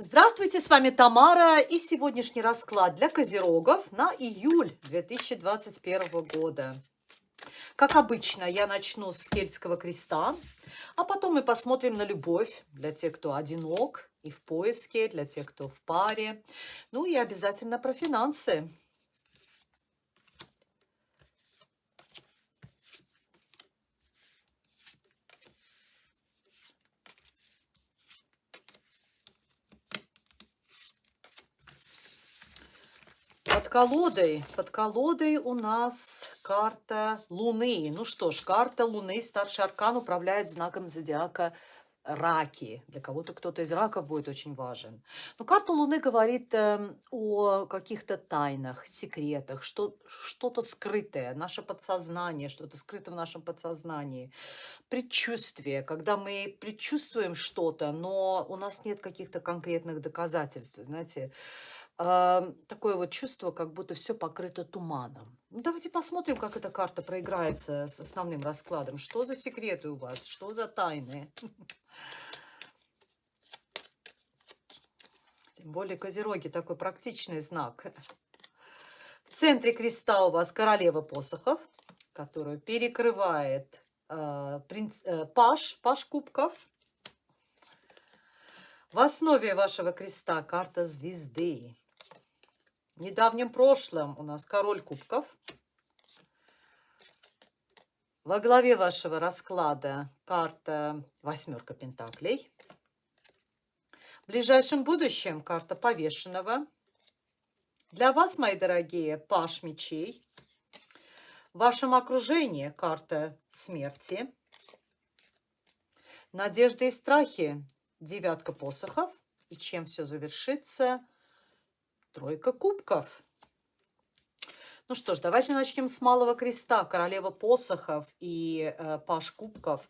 Здравствуйте, с вами Тамара и сегодняшний расклад для козерогов на июль 2021 года. Как обычно, я начну с кельтского креста, а потом мы посмотрим на любовь для тех, кто одинок и в поиске, для тех, кто в паре. Ну и обязательно про финансы. Под колодой, под колодой у нас карта Луны. Ну что ж, карта Луны, старший аркан управляет знаком зодиака раки. Для кого-то кто-то из раков будет очень важен. Но карта Луны говорит э, о каких-то тайнах, секретах, что, что-то скрытое, наше подсознание, что-то скрыто в нашем подсознании. Предчувствие, когда мы предчувствуем что-то, но у нас нет каких-то конкретных доказательств. Знаете, такое вот чувство, как будто все покрыто туманом. Ну, давайте посмотрим, как эта карта проиграется с основным раскладом. Что за секреты у вас? Что за тайны? Тем более Козероги такой практичный знак. В центре креста у вас королева посохов, которую перекрывает э, принц, э, паш, паш кубков. В основе вашего креста карта звезды. В недавнем прошлом у нас король кубков. Во главе вашего расклада карта восьмерка пентаклей. В ближайшем будущем карта повешенного. Для вас, мои дорогие, паш мечей. В вашем окружении карта смерти. Надежды и страхи. Девятка посохов. И чем все завершится – Тройка кубков. Ну что ж, давайте начнем с малого креста, королева посохов и э, паш кубков.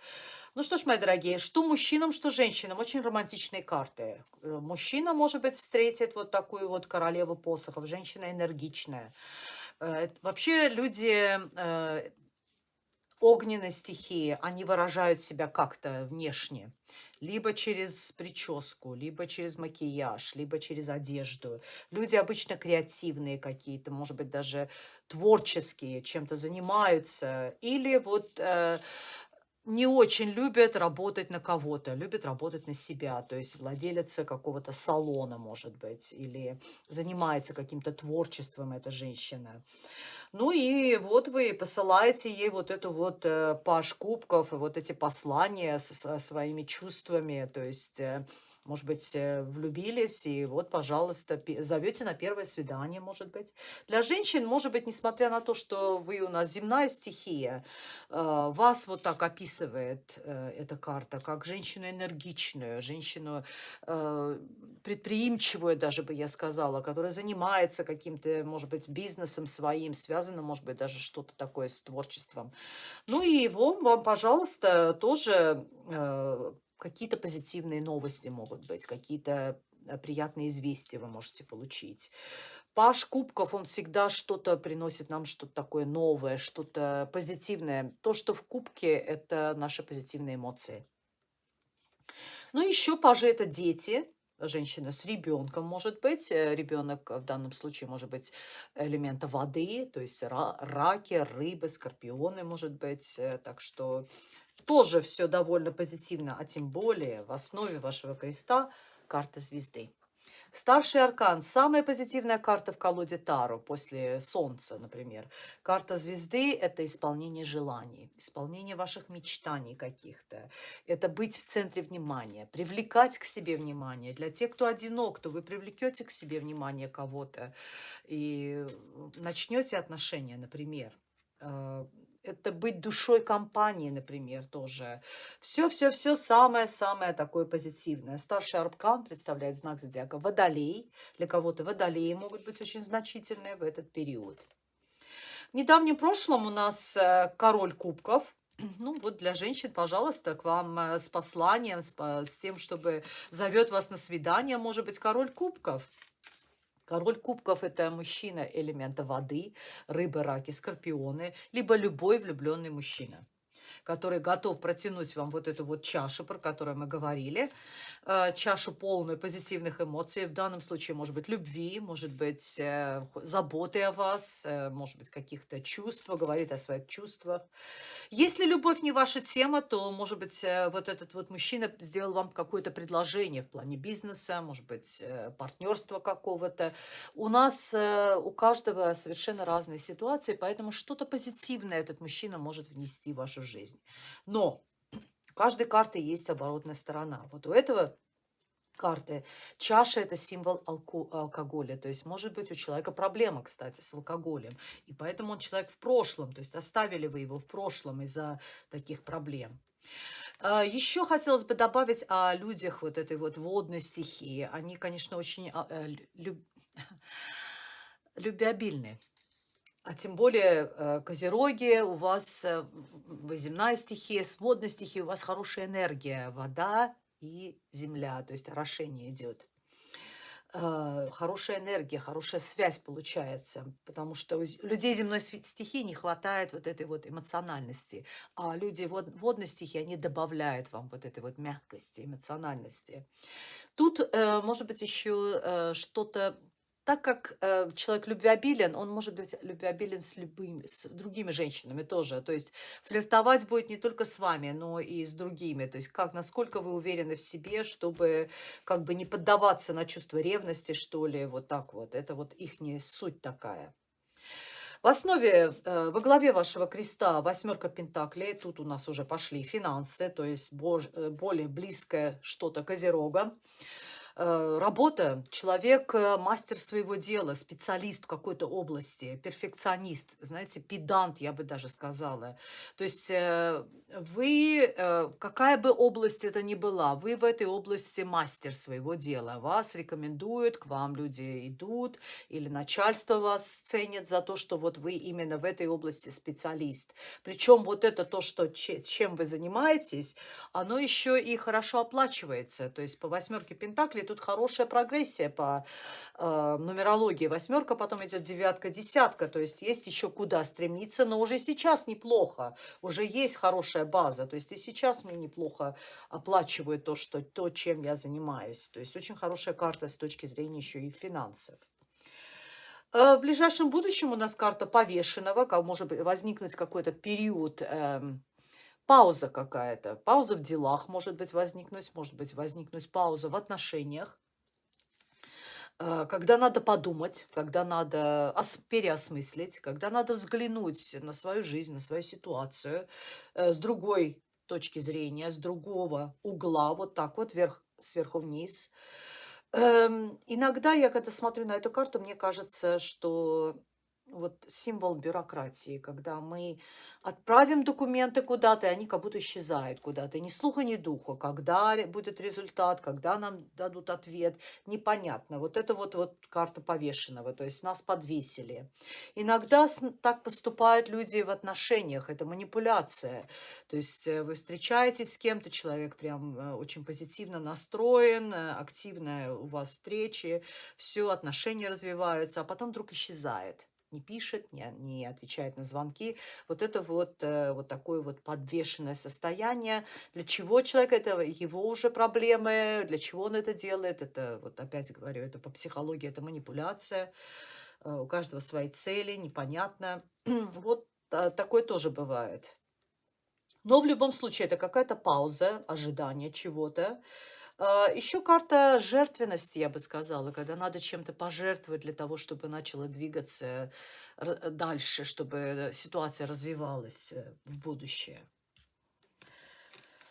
Ну что ж, мои дорогие, что мужчинам, что женщинам, очень романтичные карты. Э, мужчина, может быть, встретит вот такую вот королеву посохов, женщина энергичная. Э, вообще люди э, огненной стихии, они выражают себя как-то внешне либо через прическу, либо через макияж, либо через одежду. Люди обычно креативные какие-то, может быть, даже творческие, чем-то занимаются. Или вот э, не очень любят работать на кого-то, любят работать на себя, то есть владелец какого-то салона, может быть, или занимается каким-то творчеством эта женщина. Ну и вот вы посылаете ей вот эту вот э, паш кубков, вот эти послания со своими чувствами, то есть... Может быть, э, влюбились, и вот, пожалуйста, зовете на первое свидание, может быть. Для женщин, может быть, несмотря на то, что вы у нас земная стихия, э, вас вот так описывает э, эта карта, как женщину энергичную, женщину предприимчивую, даже бы я сказала, которая занимается каким-то, может быть, бизнесом своим, связано, может быть, даже что-то такое с творчеством. Ну и его вам, пожалуйста, тоже какие-то позитивные новости могут быть, какие-то э, приятные известия вы можете получить. Паш Кубков, он всегда что-то приносит нам, что-то такое новое, что-то позитивное. То, что в Кубке, это наши позитивные эмоции. Ну, еще пажи – это дети, женщина с ребенком может быть. Э, Ребенок в данном случае может быть элемента воды, то есть раки, рыбы, скорпионы может быть. Э, так что тоже все довольно позитивно, а тем более в основе вашего креста карта звезды. Старший аркан – самая позитивная карта в колоде Таро после Солнца, например. Карта звезды – это исполнение желаний, исполнение ваших мечтаний каких-то. Это быть в центре внимания, привлекать к себе внимание. Для тех, кто одинок, то вы привлекете к себе внимание кого-то и начнете отношения, например э, это быть душой компании, например, тоже. Все-все-все самое-самое такое позитивное. Старший аркан представляет знак зодиака Водолей. Для кого-то водолеи могут быть очень значительные в этот период. В недавнем прошлом у нас э, король кубков. Ну, вот для женщин, пожалуйста, к вам э, с посланием, с, с тем, чтобы зовет вас на свидание, может быть, король кубков. Король кубков – это мужчина элемента воды, рыбы, раки, скорпионы, либо любой влюбленный мужчина. Который готов протянуть вам вот эту вот чашу, про которую мы говорили, э, чашу полную позитивных эмоций, в данном случае, может быть, любви, может быть, э, заботы о вас, э, может быть, каких-то чувств, говорит о своих чувствах. Если любовь не ваша тема, то, может быть, вот этот вот мужчина сделал вам какое-то предложение в плане бизнеса, может быть, партнерства какого-то. У нас, у каждого совершенно разные ситуации, поэтому что-то позитивное этот мужчина может внести в вашу жизнь. Но у каждой карты есть оборотная сторона. Вот у этого карты. Чаша – это символ алко алкоголя. То есть, может быть, у человека проблема, кстати, с алкоголем. И поэтому он человек в прошлом. То есть, оставили вы его в прошлом из-за таких проблем. А, Еще хотелось бы добавить о людях вот этой вот водной стихии. Они, конечно, очень а, э, люб... любвеобильны. А тем более э, козероги, у вас э, вы земная стихия, с стихией у вас хорошая энергия, вода и земля, то есть орошение идет. Э, хорошая энергия, хорошая связь получается, потому что у людей земной стихии не хватает вот этой вот эмоциональности, а люди вод, водной стихии, они добавляют вам вот этой вот мягкости, эмоциональности. Тут, может быть, еще что-то так как э, человек любвеобилен, он может быть любвеобилен с любыми, с другими женщинами тоже. То есть флиртовать будет не только с вами, но и с другими. То есть как, насколько вы уверены в себе, чтобы как бы не поддаваться на чувство ревности, что ли, вот так вот. Это вот их не суть такая. В основе, э, во главе вашего креста восьмерка пентаклей. Тут у нас уже пошли финансы, то есть э, более близкое что-то козерога. Э, работа, человек э, мастер своего дела, специалист в какой-то области, перфекционист, знаете, педант, я бы даже сказала. То есть э, вы, какая бы область это ни была, вы в этой области мастер своего дела. Вас рекомендуют, к вам люди идут, или начальство вас ценит за то, что вот вы именно в этой области специалист. Причем вот это то, что, чем вы занимаетесь, оно еще и хорошо оплачивается. То есть по восьмерке Пентаклей тут хорошая прогрессия по э, нумерологии. Восьмерка, потом идет девятка, десятка. То есть есть еще куда стремиться, но уже сейчас неплохо. Уже есть хорошая база. То есть и сейчас мне неплохо оплачивают то, что, то чем я занимаюсь. То есть очень хорошая карта с точки зрения еще и финансов. Э, в ближайшем будущем у нас карта повешенного, как может возникнуть какой-то период эм, пауза какая-то. Пауза в делах может быть возникнуть, может быть возникнуть пауза в отношениях. Э, когда надо подумать, когда надо переосмыслить, когда надо взглянуть на свою жизнь, на свою ситуацию э, с другой точки зрения, с другого угла, вот так вот, вверх, сверху вниз. Эм, иногда я, когда смотрю на эту карту, мне кажется, что вот символ бюрократии, когда мы отправим документы куда-то, и они как будто исчезают куда-то. Ни слуха, ни духа. Когда будет результат, когда нам дадут ответ, непонятно. Вот это вот, вот карта повешенного, то есть нас подвесили. Иногда так поступают люди в отношениях, это манипуляция. То есть э, вы встречаетесь с кем-то, человек прям э, очень позитивно настроен, э, активная у вас встречи, все, отношения развиваются, а потом вдруг исчезает не пишет, не, не отвечает на звонки. Вот это вот, э, вот такое вот подвешенное состояние. Для чего человек, это его уже проблемы, для чего он это делает, это, вот опять говорю, это по психологии, это манипуляция. Э, у каждого свои цели, непонятно. Вот а, такое тоже бывает. Но в любом случае это какая-то пауза, ожидание чего-то. А, Еще карта жертвенности, я бы сказала, когда надо чем-то пожертвовать для того, чтобы начало двигаться э, дальше, чтобы ситуация развивалась э, в будущее.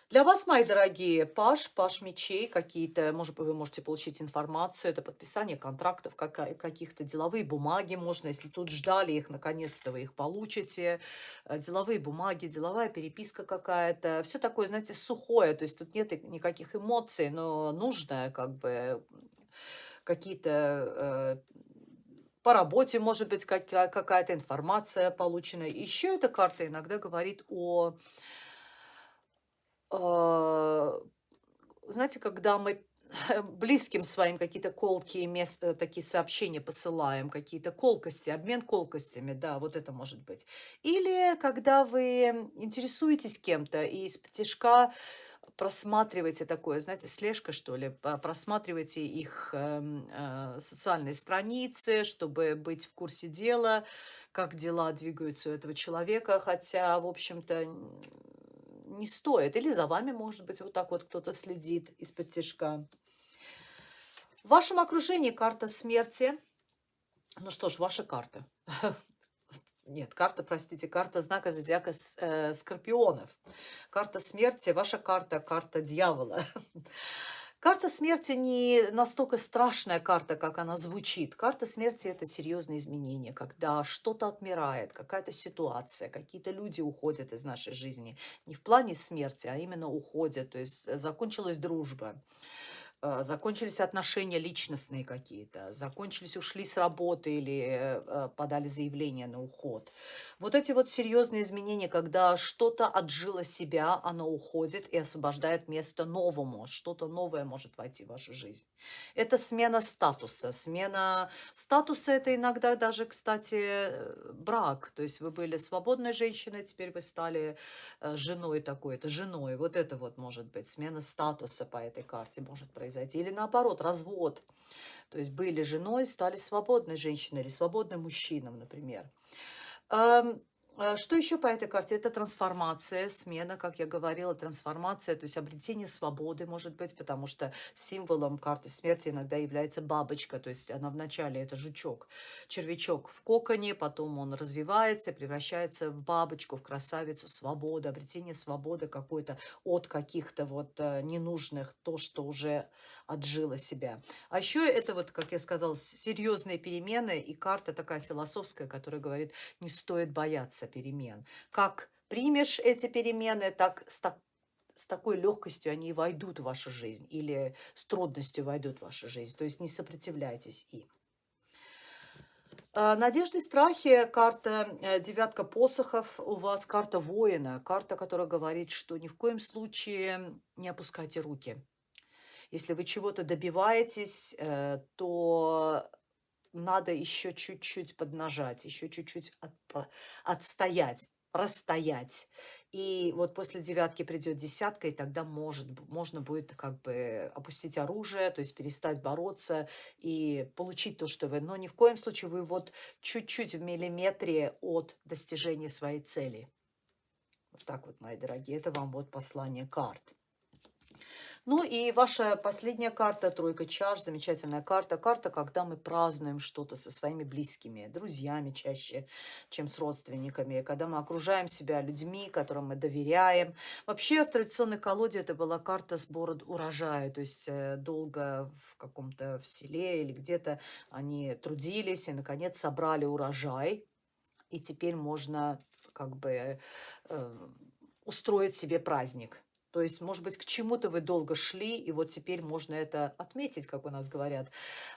Для вас, мои дорогие, паш, паш мечей какие-то, может быть, вы можете получить информацию, это подписание контрактов, каких-то деловые бумаги можно, если тут ждали их, наконец-то вы их получите, э, деловые бумаги, деловая переписка какая-то, все такое, знаете, сухое, то есть тут нет никаких эмоций, но нужно как бы какие-то э, по работе, может быть, какая-то информация получена. Еще эта карта иногда говорит о знаете, когда мы близким своим какие-то колкие мест, э, такие сообщения посылаем, какие-то колкости, обмен колкостями, да, вот это может быть. Или когда вы интересуетесь кем-то и из тяжка просматриваете такое, знаете, слежка, что ли, просматриваете их э, э, социальные страницы, чтобы быть в курсе дела, как дела двигаются у этого человека, хотя, в общем-то, не стоит. Или за вами, может быть, вот так вот кто-то следит из-под тяжка. В вашем окружении карта смерти. Ну что ж, ваша карта. Нет, карта, простите, карта знака зодиака э, Скорпионов. Карта смерти, ваша карта, карта дьявола. Карта смерти не настолько страшная карта, как она звучит. Карта смерти – это серьезные изменения, когда что-то отмирает, какая-то ситуация, какие-то люди уходят из нашей жизни. Не в плане смерти, а именно уходят, то есть закончилась дружба. А, закончились отношения личностные какие-то, закончились, ушли с работы или э, подали заявление на уход. Вот эти вот серьезные изменения, когда что-то отжило себя, оно уходит и освобождает место новому, что-то новое может войти в вашу жизнь. Это смена статуса. Смена статуса – это иногда даже, кстати, брак. То есть вы были свободной женщиной, теперь вы стали э, женой такой-то, женой. Вот это вот может быть смена статуса по этой карте может произойти произойти. Или наоборот, развод. То есть были женой, стали свободной женщиной или свободным мужчином, например. Э, что еще по этой карте? Это трансформация, смена, как я говорила, трансформация, то есть обретение свободы, может быть, потому что символом карты смерти иногда является бабочка, то есть она вначале это жучок, червячок в коконе, потом он развивается, превращается в бабочку, в красавицу, свобода, обретение свободы какой-то от каких-то вот э, ненужных, то, что уже отжила себя. А еще это вот, как я сказала, серьезные перемены и карта такая философская, которая говорит, не стоит бояться перемен. Как примешь эти перемены, так с, так, с такой легкостью они войдут в вашу жизнь или с трудностью войдут в вашу жизнь. То есть не сопротивляйтесь им. А, надежды и страхи, карта э, девятка посохов, у вас карта воина, карта, которая говорит, что ни в коем случае не опускайте руки. Если вы чего-то добиваетесь, э, то надо еще чуть-чуть поднажать, еще чуть-чуть от, отстоять, простоять. И вот после девятки придет десятка, и тогда может, можно будет как бы опустить оружие, то есть перестать бороться и получить то, что вы... Но ни в коем случае вы вот чуть-чуть в миллиметре от достижения своей цели. Вот так вот, мои дорогие, это вам вот послание карт. Ну и ваша последняя карта, тройка чаш, замечательная карта. Карта, когда мы празднуем что-то со своими близкими, друзьями чаще, чем с родственниками. Когда мы окружаем себя людьми, которым мы доверяем. Вообще в традиционной колоде это была карта сбора урожая. То есть э, долго в каком-то в селе или где-то они трудились и, наконец, собрали урожай. И теперь можно как бы э, устроить себе праздник. То есть, может быть, к чему-то вы долго шли, и вот теперь можно это отметить, как у нас говорят,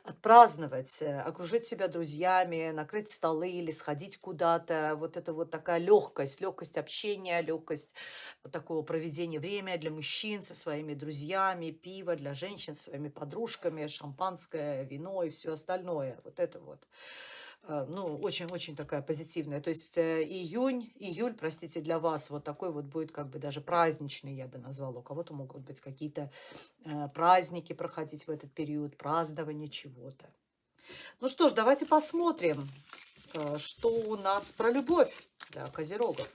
отпраздновать, э, окружить себя друзьями, накрыть столы или сходить куда-то. Вот это вот такая легкость, легкость общения, легкость вот такого проведения времени для мужчин со своими друзьями, пиво для женщин, со своими подружками, шампанское, вино и все остальное. Вот это вот. Э, ну, очень-очень такая позитивная. То есть э, июнь, июль, простите, для вас вот такой вот будет как бы даже праздничный, я бы назвала. У кого-то могут быть какие-то э, праздники проходить в этот период, празднование чего-то. Ну что ж, давайте посмотрим, что у нас про любовь для козерогов.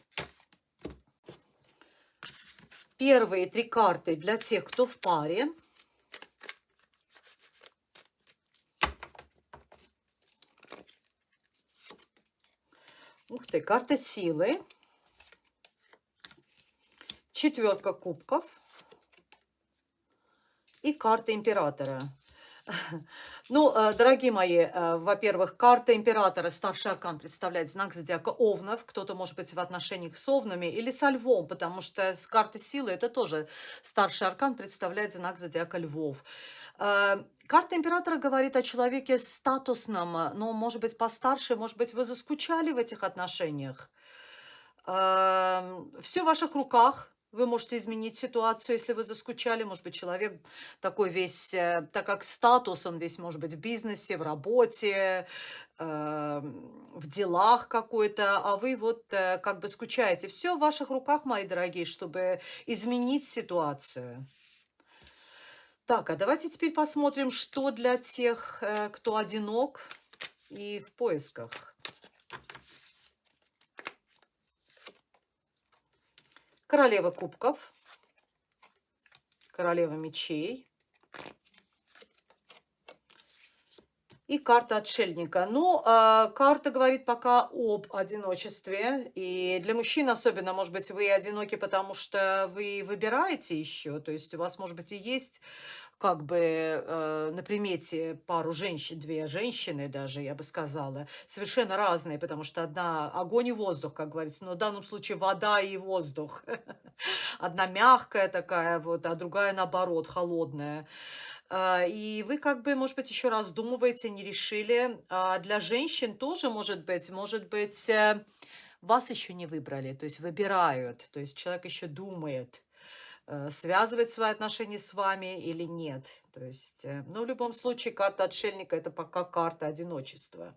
Первые три карты для тех, кто в паре – Ух ты, карта силы. Четверка кубков. И карта императора. Ну, э, дорогие мои, э, во-первых, карта императора, старший аркан, представляет знак зодиака Овнов. Кто-то, может быть, в отношениях с Овнами или со Львом, потому что с карты силы это тоже старший аркан представляет знак зодиака Львов. Э, карта императора говорит о человеке статусном, но, может быть, постарше, может быть, вы заскучали в этих отношениях. Все в ваших руках, Вы можете изменить ситуацию, если вы заскучали. Может быть, человек такой весь, э, так как статус, он весь может быть в бизнесе, в работе, эм, в делах какой-то, а вы вот э, как бы скучаете. Все в ваших руках, мои дорогие, чтобы изменить ситуацию. Так, а давайте теперь посмотрим, что для тех, э, кто одинок и в поисках. Королева кубков, королева мечей и карта отшельника. Ну, э, карта говорит пока об одиночестве. И для мужчин особенно, может быть, вы одиноки, потому что вы выбираете еще. То есть у вас, может быть, и есть как бы э, на примете пару женщин, две женщины даже, я бы сказала, совершенно разные, потому что одна огонь и воздух, как говорится, но в данном случае вода и воздух. Одна мягкая такая вот, а другая наоборот, холодная. А, и вы как бы, может быть, еще раздумываете, не решили. А для женщин тоже может быть, может быть, э, вас еще не выбрали, то есть выбирают, то есть человек еще думает, э, связывать свои отношения с вами или нет. То есть, э, ну, в любом случае, карта отшельника– это пока карта одиночества.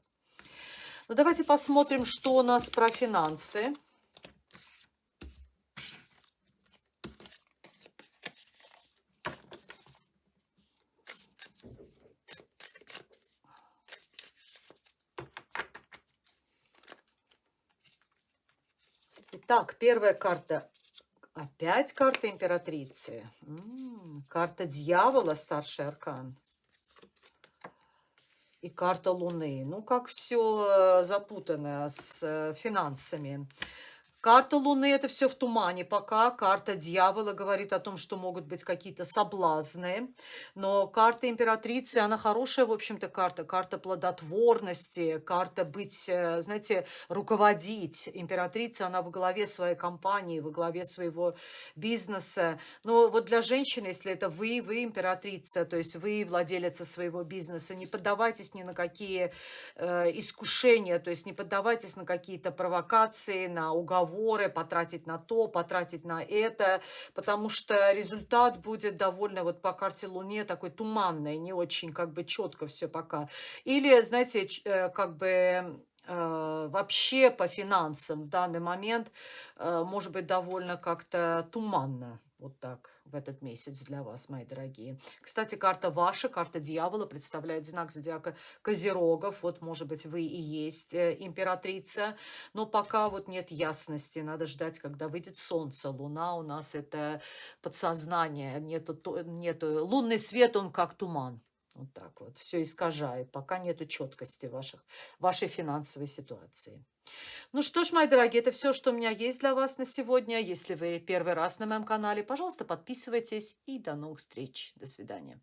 Ну, давайте посмотрим, что у нас про финансы. Итак, первая карта Опять карта императрицы. Карта дьявола, старший аркан. И карта Луны. Ну, как все запутано с э, финансами. Карта Луны– это все в тумане пока. Карта Дьявола говорит о том, что могут быть какие-то соблазны. Но карта Императрицы, она хорошая, в общем-то, карта. Карта плодотворности, карта быть, э, знаете, руководить. Императрица, она в главе своей компании, в главе своего бизнеса. Но вот для женщины, если это вы, вы императрица, то есть вы владелица своего бизнеса, не поддавайтесь ни на какие э, искушения, то есть не поддавайтесь на какие-то провокации, на уговоры разговоры, потратить на то, потратить на это, потому что результат будет довольно вот по карте Луне такой туманный, не очень как бы четко все пока. Или, знаете, э, как бы э, вообще по финансам в данный момент э, может быть довольно как-то туманно. Вот так в этот месяц для вас, мои дорогие. Кстати, карта ваша, карта дьявола, представляет знак зодиака Козерогов. Вот, может быть, вы и есть э, императрица. Но пока вот нет ясности. Надо ждать, когда выйдет солнце. Луна у нас это подсознание. Нету, нету, лунный свет, он как туман. Вот так вот. Все искажает. Пока нету четкости ваших, вашей финансовой ситуации. Ну что ж, мои дорогие, это все, что у меня есть для вас на сегодня. Если вы первый раз на моем канале, пожалуйста, подписывайтесь и до новых встреч. До свидания.